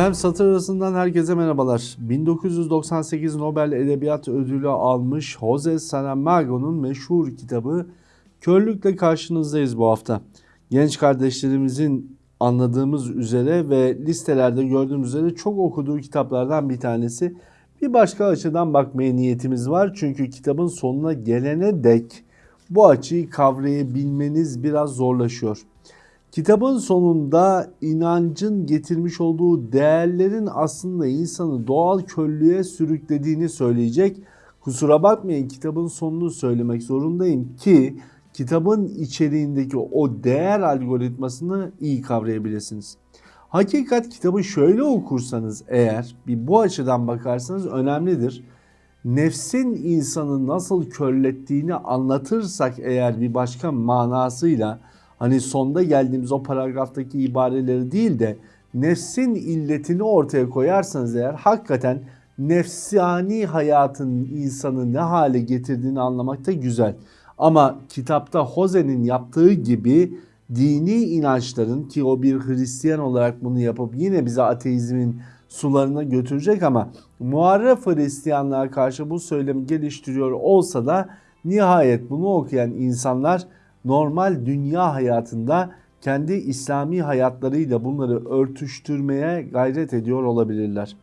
Efendim satır arasından herkese merhabalar. 1998 Nobel Edebiyat Ödülü almış Jose Saramago'nun meşhur kitabı Körlükle karşınızdayız bu hafta. Genç kardeşlerimizin anladığımız üzere ve listelerde gördüğümüz üzere çok okuduğu kitaplardan bir tanesi. Bir başka açıdan bakmaya niyetimiz var. Çünkü kitabın sonuna gelene dek bu açıyı kavrayabilmeniz biraz zorlaşıyor. Kitabın sonunda inancın getirmiş olduğu değerlerin aslında insanı doğal köllüğe sürüklediğini söyleyecek. Kusura bakmayın kitabın sonunu söylemek zorundayım ki kitabın içeriğindeki o değer algoritmasını iyi kavrayabilirsiniz. Hakikat kitabı şöyle okursanız eğer bir bu açıdan bakarsanız önemlidir. Nefsin insanı nasıl körlettiğini anlatırsak eğer bir başka manasıyla hani sonda geldiğimiz o paragraftaki ibareleri değil de nefsin illetini ortaya koyarsanız eğer hakikaten nefsani hayatın insanı ne hale getirdiğini anlamakta güzel. Ama kitapta Jose'nin yaptığı gibi dini inançların ki o bir Hristiyan olarak bunu yapıp yine bize ateizmin sularına götürecek ama muharref Hristiyanlığa karşı bu söylemi geliştiriyor olsa da nihayet bunu okuyan insanlar normal dünya hayatında kendi İslami hayatlarıyla bunları örtüştürmeye gayret ediyor olabilirler.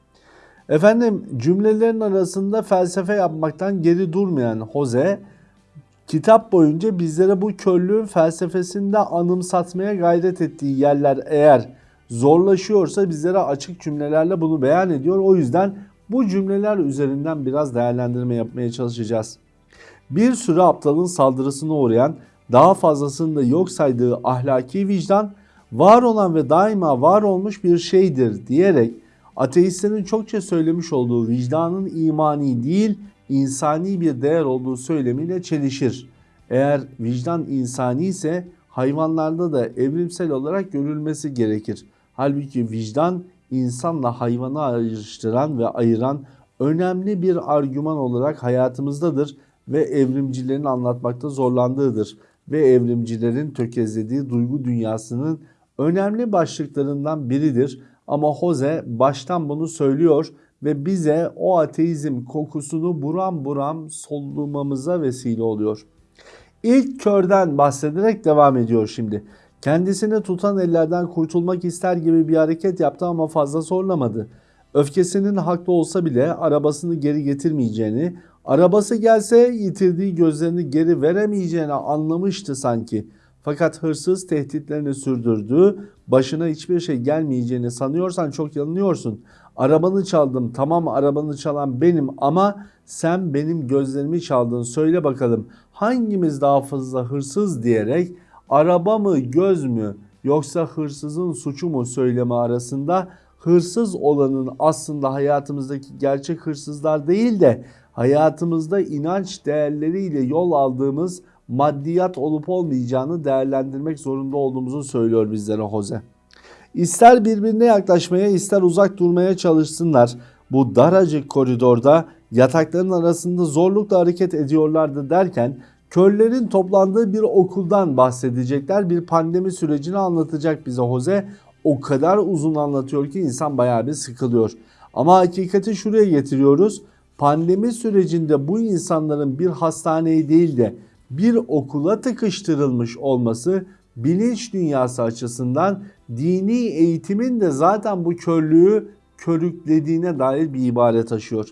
Efendim cümlelerin arasında felsefe yapmaktan geri durmayan Jose kitap boyunca bizlere bu körlüğün felsefesinde anımsatmaya gayret ettiği yerler eğer zorlaşıyorsa bizlere açık cümlelerle bunu beyan ediyor. O yüzden bu cümleler üzerinden biraz değerlendirme yapmaya çalışacağız. Bir sürü aptalın saldırısına uğrayan daha fazlasını da yok saydığı ahlaki vicdan var olan ve daima var olmuş bir şeydir diyerek ateistlerin çokça söylemiş olduğu vicdanın imani değil insani bir değer olduğu söylemiyle çelişir. Eğer vicdan insani ise hayvanlarda da evrimsel olarak görülmesi gerekir. Halbuki vicdan insanla hayvanı ayrıştıran ve ayıran önemli bir argüman olarak hayatımızdadır ve evrimcilerin anlatmakta zorlandığıdır ve evrimcilerin tökezlediği duygu dünyasının önemli başlıklarından biridir. Ama Jose baştan bunu söylüyor ve bize o ateizm kokusunu buram buram solumamıza vesile oluyor. İlk körden bahsederek devam ediyor şimdi. Kendisini tutan ellerden kurtulmak ister gibi bir hareket yaptı ama fazla zorlamadı. Öfkesinin haklı olsa bile arabasını geri getirmeyeceğini, arabası gelse yitirdiği gözlerini geri veremeyeceğini anlamıştı sanki. Fakat hırsız tehditlerini sürdürdü. Başına hiçbir şey gelmeyeceğini sanıyorsan çok yanılıyorsun. Arabanı çaldım. Tamam arabanı çalan benim ama sen benim gözlerimi çaldın. Söyle bakalım hangimiz daha fazla hırsız diyerek araba mı göz mü yoksa hırsızın suçu mu söyleme arasında hırsız olanın aslında hayatımızdaki gerçek hırsızlar değil de hayatımızda inanç değerleriyle yol aldığımız maddiyat olup olmayacağını değerlendirmek zorunda olduğumuzu söylüyor bizlere Jose. İster birbirine yaklaşmaya ister uzak durmaya çalışsınlar. Bu daracık koridorda yatakların arasında zorlukla hareket ediyorlardı derken körlerin toplandığı bir okuldan bahsedecekler. Bir pandemi sürecini anlatacak bize Jose. O kadar uzun anlatıyor ki insan bayağı bir sıkılıyor. Ama hakikati şuraya getiriyoruz. Pandemi sürecinde bu insanların bir hastaneye değil de bir okula tıkıştırılmış olması bilinç dünyası açısından dini eğitimin de zaten bu körlüğü körüklediğine dair bir ibare taşıyor.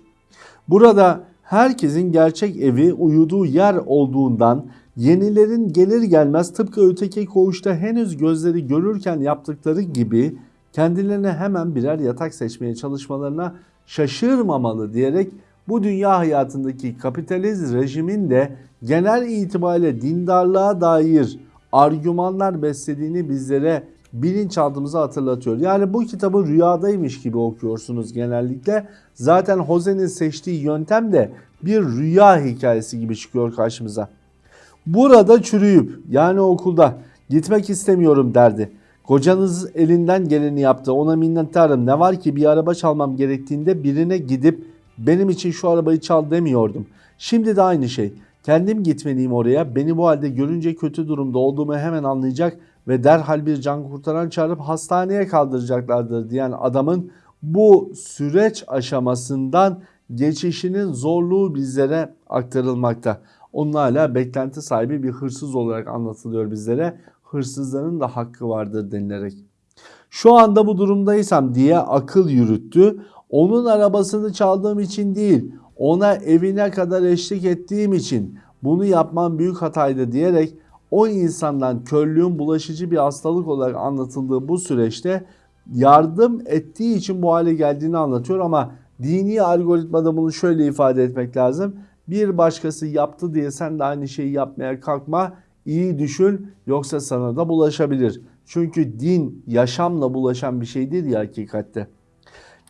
Burada herkesin gerçek evi uyuduğu yer olduğundan yenilerin gelir gelmez tıpkı öteki koğuşta henüz gözleri görürken yaptıkları gibi kendilerine hemen birer yatak seçmeye çalışmalarına şaşırmamalı diyerek bu dünya hayatındaki kapitalist rejimin de genel itibariyle dindarlığa dair argümanlar beslediğini bizlere bilinçaltımıza hatırlatıyor. Yani bu kitabı rüyadaymış gibi okuyorsunuz genellikle. Zaten Jose'nin seçtiği yöntem de bir rüya hikayesi gibi çıkıyor karşımıza. Burada çürüyüp yani okulda gitmek istemiyorum derdi. Kocanız elinden geleni yaptı ona minnettarım ne var ki bir araba çalmam gerektiğinde birine gidip benim için şu arabayı çal demiyordum. Şimdi de aynı şey. Kendim gitmeliyim oraya. Beni bu halde görünce kötü durumda olduğumu hemen anlayacak ve derhal bir can kurtaran çağırıp hastaneye kaldıracaklardır diyen adamın bu süreç aşamasından geçişinin zorluğu bizlere aktarılmakta. Onun hala beklenti sahibi bir hırsız olarak anlatılıyor bizlere. Hırsızların da hakkı vardır denilerek. Şu anda bu durumdaysam diye akıl yürüttü. Onun arabasını çaldığım için değil, ona evine kadar eşlik ettiğim için bunu yapmam büyük hataydı diyerek o insandan körlüğün bulaşıcı bir hastalık olarak anlatıldığı bu süreçte yardım ettiği için bu hale geldiğini anlatıyor ama dini algoritmada bunu şöyle ifade etmek lazım. Bir başkası yaptı diye sen de aynı şeyi yapmaya kalkma. İyi düşün yoksa sana da bulaşabilir. Çünkü din yaşamla bulaşan bir şeydir ya hakikatte.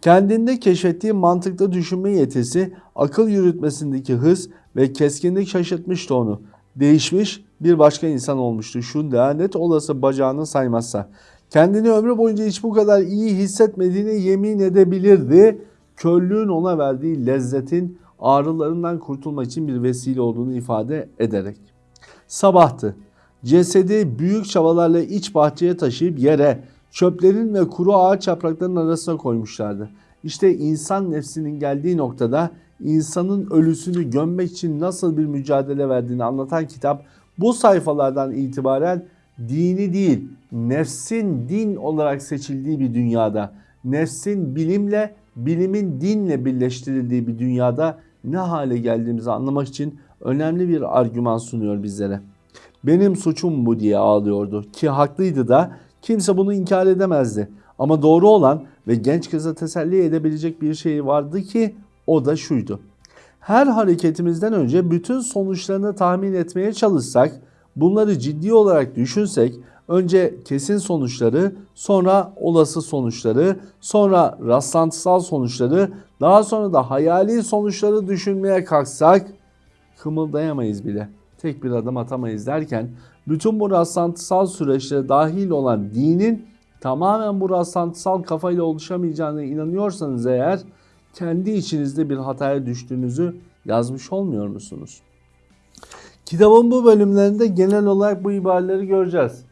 Kendinde keşfettiği mantıklı düşünme yetisi, akıl yürütmesindeki hız ve keskinlik şaşırtmıştı onu. Değişmiş bir başka insan olmuştu. Şu lanet olası bacağını saymazsa. Kendini ömrü boyunca hiç bu kadar iyi hissetmediğine yemin edebilirdi. Körlüğün ona verdiği lezzetin ağrılarından kurtulmak için bir vesile olduğunu ifade ederek. Sabahtı. Cesedi büyük çabalarla iç bahçeye taşıyıp yere, çöplerin ve kuru ağaç yapraklarının arasına koymuşlardı. İşte insan nefsinin geldiği noktada insanın ölüsünü gömmek için nasıl bir mücadele verdiğini anlatan kitap bu sayfalardan itibaren dini değil, nefsin din olarak seçildiği bir dünyada, nefsin bilimle, bilimin dinle birleştirildiği bir dünyada ne hale geldiğimizi anlamak için önemli bir argüman sunuyor bizlere. Benim suçum bu diye ağlıyordu ki haklıydı da kimse bunu inkar edemezdi. Ama doğru olan ve genç kıza teselli edebilecek bir şey vardı ki o da şuydu. Her hareketimizden önce bütün sonuçlarını tahmin etmeye çalışsak, bunları ciddi olarak düşünsek, önce kesin sonuçları, sonra olası sonuçları, sonra rastlantısal sonuçları, daha sonra da hayali sonuçları düşünmeye kalksak kımıldayamayız bile. Tek bir adım atamayız derken bütün bu rastlantısal süreçlere dahil olan dinin tamamen bu rastlantısal kafayla oluşamayacağına inanıyorsanız eğer kendi içinizde bir hataya düştüğünüzü yazmış olmuyor musunuz? Kitabın bu bölümlerinde genel olarak bu ibareleri göreceğiz.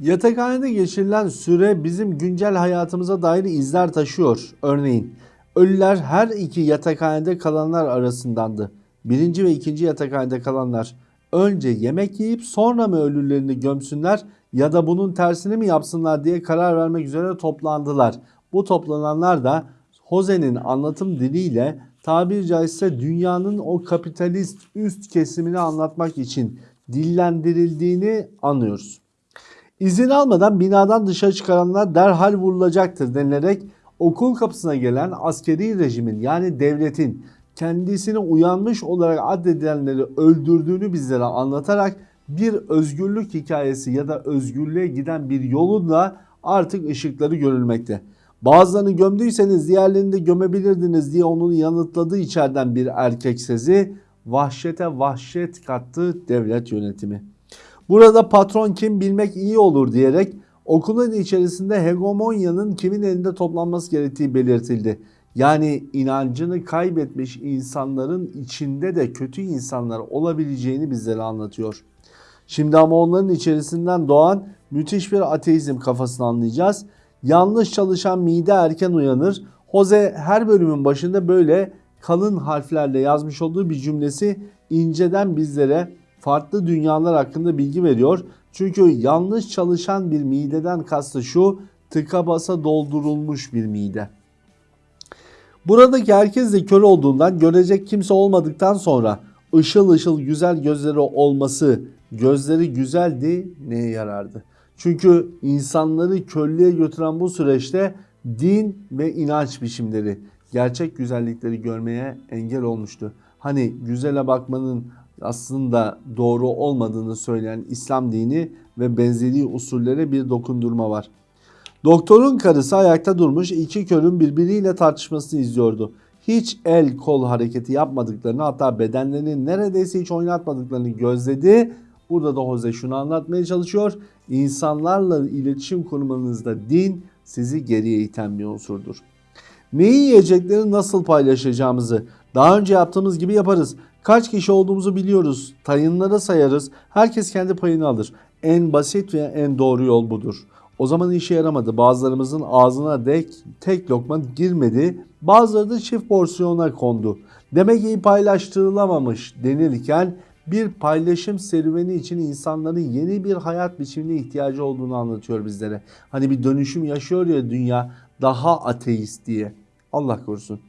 Yatakhanede geçirilen süre bizim güncel hayatımıza dair izler taşıyor. Örneğin ölüler her iki yatakhanede kalanlar arasındandı. Birinci ve ikinci yatakhanede kalanlar önce yemek yiyip sonra mı ölülerini gömsünler ya da bunun tersini mi yapsınlar diye karar vermek üzere toplandılar. Bu toplananlar da Jose'nin anlatım diliyle tabiri caizse dünyanın o kapitalist üst kesimini anlatmak için dillendirildiğini anlıyoruz. İzin almadan binadan dışarı çıkaranlar derhal vurulacaktır denilerek okul kapısına gelen askeri rejimin yani devletin kendisine uyanmış olarak addedilenleri öldürdüğünü bizlere anlatarak bir özgürlük hikayesi ya da özgürlüğe giden bir yolun da artık ışıkları görülmekte. Bazılarını gömdüyseniz diğerlerini de gömebilirdiniz diye onun yanıtladığı içeriden bir erkek sesi vahşete vahşet kattı devlet yönetimi. Burada patron kim bilmek iyi olur diyerek okulun içerisinde hegemonyanın kimin elinde toplanması gerektiği belirtildi. Yani inancını kaybetmiş insanların içinde de kötü insanlar olabileceğini bizlere anlatıyor. Şimdi ama onların içerisinden doğan müthiş bir ateizm kafasını anlayacağız. Yanlış çalışan mide erken uyanır. Jose her bölümün başında böyle kalın harflerle yazmış olduğu bir cümlesi inceden bizlere farklı dünyalar hakkında bilgi veriyor. Çünkü yanlış çalışan bir mideden kastı şu tıka basa doldurulmuş bir mide. Buradaki herkes de kör olduğundan görecek kimse olmadıktan sonra ışıl ışıl güzel gözleri olması gözleri güzeldi neye yarardı? Çünkü insanları körlüğe götüren bu süreçte din ve inanç biçimleri gerçek güzellikleri görmeye engel olmuştu. Hani güzele bakmanın aslında doğru olmadığını söyleyen İslam dini ve benzeri usullere bir dokundurma var. Doktorun karısı ayakta durmuş iki körün birbiriyle tartışmasını izliyordu. Hiç el kol hareketi yapmadıklarını hatta bedenlerini neredeyse hiç oynatmadıklarını gözledi. Burada da Jose şunu anlatmaya çalışıyor. İnsanlarla iletişim kurmanızda din sizi geriye iten bir unsurdur. Neyi yiyecekleri nasıl paylaşacağımızı daha önce yaptığımız gibi yaparız. Kaç kişi olduğumuzu biliyoruz. Tayınlara sayarız. Herkes kendi payını alır. En basit ve en doğru yol budur. O zaman işe yaramadı. Bazılarımızın ağzına dek tek lokma girmedi. Bazıları da çift porsiyona kondu. Demek ki paylaştırılamamış denirken bir paylaşım serüveni için insanların yeni bir hayat biçimine ihtiyacı olduğunu anlatıyor bizlere. Hani bir dönüşüm yaşıyor ya dünya daha ateist diye. Allah korusun.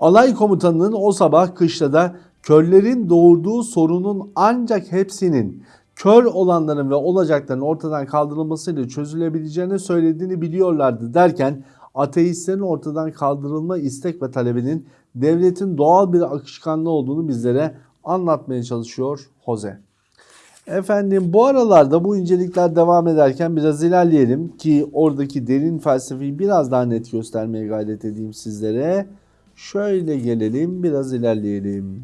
Alay komutanının o sabah kışlada körlerin doğurduğu sorunun ancak hepsinin kör olanların ve olacakların ortadan kaldırılmasıyla çözülebileceğini söylediğini biliyorlardı derken ateistlerin ortadan kaldırılma istek ve talebinin devletin doğal bir akışkanlığı olduğunu bizlere anlatmaya çalışıyor Jose. Efendim bu aralarda bu incelikler devam ederken biraz ilerleyelim ki oradaki derin felsefeyi biraz daha net göstermeye gayret edeyim sizlere. Şöyle gelelim biraz ilerleyelim.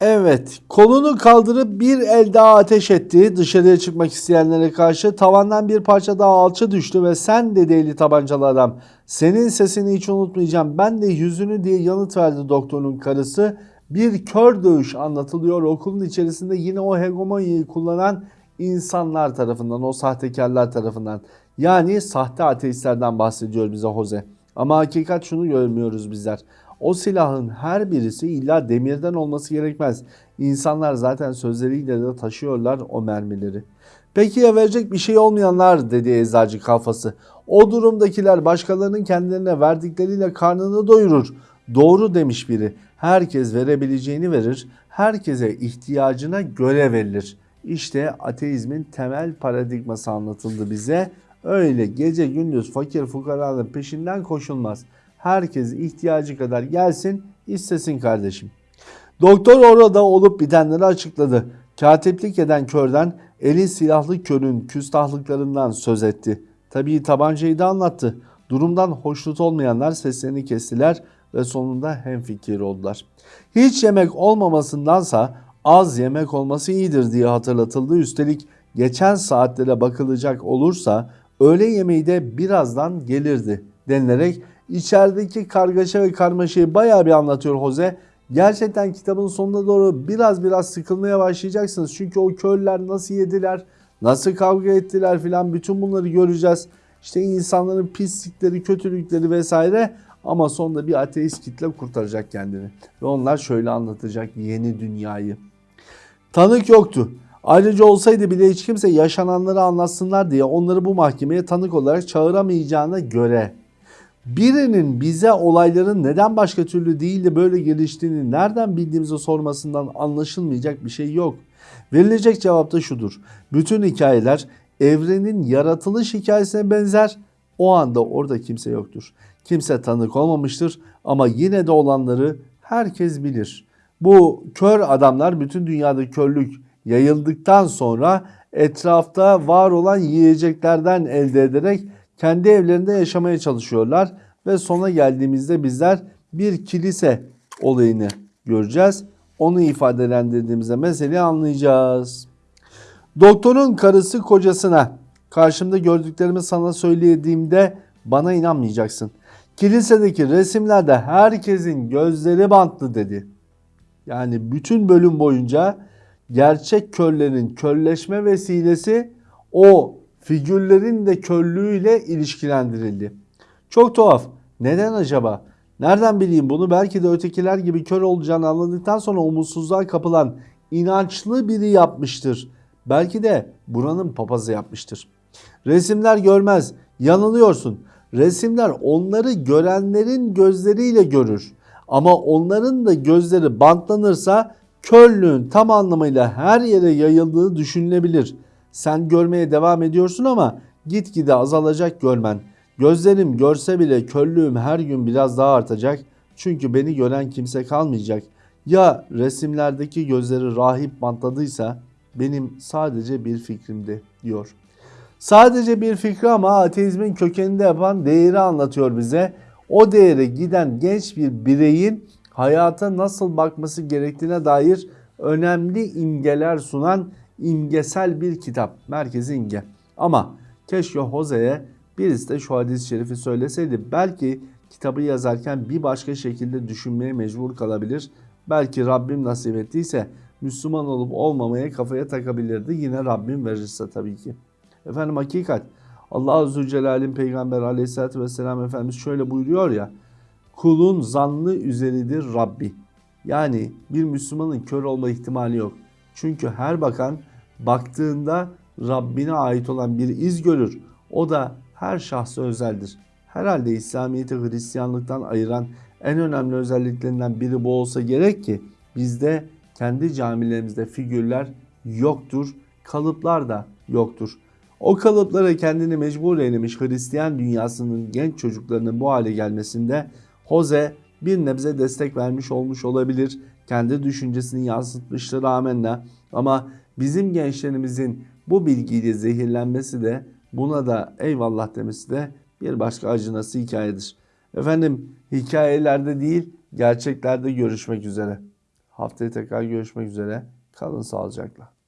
Evet kolunu kaldırıp bir el daha ateş etti. Dışarıya çıkmak isteyenlere karşı tavandan bir parça daha alça düştü ve sen dedi eli tabancalı adam. Senin sesini hiç unutmayacağım. Ben de yüzünü diye yanıt verdi doktorun karısı. Bir kör dövüş anlatılıyor. Okulun içerisinde yine o hegemonyayı kullanan insanlar tarafından o sahtekarlar tarafından. Yani sahte ateistlerden bahsediyor bize Jose. Ama hakikat şunu görmüyoruz bizler o silahın her birisi illa demirden olması gerekmez. İnsanlar zaten sözleriyle de taşıyorlar o mermileri. Peki ya verecek bir şey olmayanlar dedi eczacı kafası. O durumdakiler başkalarının kendilerine verdikleriyle karnını doyurur. Doğru demiş biri. Herkes verebileceğini verir. Herkese ihtiyacına göre verilir. İşte ateizmin temel paradigması anlatıldı bize. Öyle gece gündüz fakir fukaranın peşinden koşulmaz. Herkes ihtiyacı kadar gelsin istesin kardeşim. Doktor orada olup bitenleri açıkladı. Katiplik eden körden eli silahlı körün küstahlıklarından söz etti. Tabii tabancayı da anlattı. Durumdan hoşnut olmayanlar seslerini kestiler ve sonunda hemfikir oldular. Hiç yemek olmamasındansa az yemek olması iyidir diye hatırlatıldı. Üstelik geçen saatlere bakılacak olursa öğle yemeği de birazdan gelirdi denilerek içerideki kargaşa ve karmaşayı bayağı bir anlatıyor Jose. Gerçekten kitabın sonuna doğru biraz biraz sıkılmaya başlayacaksınız. Çünkü o köylüler nasıl yediler, nasıl kavga ettiler filan bütün bunları göreceğiz. İşte insanların pislikleri, kötülükleri vesaire ama sonunda bir ateist kitle kurtaracak kendini. Ve onlar şöyle anlatacak yeni dünyayı. Tanık yoktu. Ayrıca olsaydı bile hiç kimse yaşananları anlatsınlar diye onları bu mahkemeye tanık olarak çağıramayacağına göre birinin bize olayların neden başka türlü değil de böyle geliştiğini nereden bildiğimizi sormasından anlaşılmayacak bir şey yok. Verilecek cevap da şudur. Bütün hikayeler evrenin yaratılış hikayesine benzer. O anda orada kimse yoktur. Kimse tanık olmamıştır ama yine de olanları herkes bilir. Bu kör adamlar bütün dünyada körlük yayıldıktan sonra etrafta var olan yiyeceklerden elde ederek kendi evlerinde yaşamaya çalışıyorlar ve sona geldiğimizde bizler bir kilise olayını göreceğiz. Onu ifadelendirdiğimizde meseleyi anlayacağız. Doktorun karısı kocasına karşımda gördüklerimi sana söylediğimde bana inanmayacaksın. Kilisedeki resimlerde herkesin gözleri bantlı dedi. Yani bütün bölüm boyunca gerçek körlerin körleşme vesilesi o figürlerin de körlüğüyle ilişkilendirildi. Çok tuhaf. Neden acaba? Nereden bileyim bunu? Belki de ötekiler gibi kör olacağını anladıktan sonra umutsuzluğa kapılan inançlı biri yapmıştır. Belki de buranın papazı yapmıştır. Resimler görmez. Yanılıyorsun. Resimler onları görenlerin gözleriyle görür. Ama onların da gözleri bantlanırsa körlüğün tam anlamıyla her yere yayıldığı düşünülebilir.'' Sen görmeye devam ediyorsun ama gitgide azalacak görmen. Gözlerim görse bile körlüğüm her gün biraz daha artacak. Çünkü beni gören kimse kalmayacak. Ya resimlerdeki gözleri rahip bantladıysa benim sadece bir fikrimdi diyor. Sadece bir fikri ama ateizmin kökeninde yapan değeri anlatıyor bize. O değere giden genç bir bireyin hayata nasıl bakması gerektiğine dair önemli imgeler sunan imgesel bir kitap. Merkezi imge. Ama keşke Jose'ye birisi de şu hadis-i şerifi söyleseydi. Belki kitabı yazarken bir başka şekilde düşünmeye mecbur kalabilir. Belki Rabbim nasip ettiyse Müslüman olup olmamaya kafaya takabilirdi. Yine Rabbim verirse tabii ki. Efendim hakikat Allah Azze Celle'nin Peygamber Aleyhisselatü Vesselam Efendimiz şöyle buyuruyor ya kulun zannı üzeridir Rabbi. Yani bir Müslümanın kör olma ihtimali yok. Çünkü her bakan baktığında Rabbine ait olan bir iz görür. O da her şahsa özeldir. Herhalde İslamiyet'i Hristiyanlıktan ayıran en önemli özelliklerinden biri bu olsa gerek ki bizde kendi camilerimizde figürler yoktur, kalıplar da yoktur. O kalıplara kendini mecbur eylemiş Hristiyan dünyasının genç çocuklarının bu hale gelmesinde Jose bir nebze destek vermiş olmuş olabilir. Kendi düşüncesini yansıtmıştır amenna. Ama bizim gençlerimizin bu bilgiyle zehirlenmesi de buna da eyvallah demesi de bir başka acınası hikayedir. Efendim hikayelerde değil gerçeklerde görüşmek üzere. Haftaya tekrar görüşmek üzere. Kalın sağlıcakla.